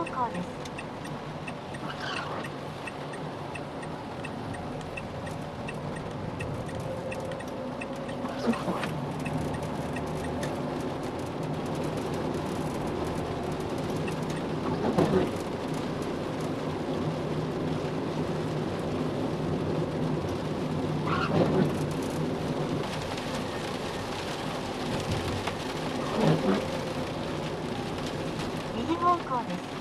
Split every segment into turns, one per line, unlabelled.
方向です。右方向です。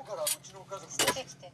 今日からうちの家族。来てきて。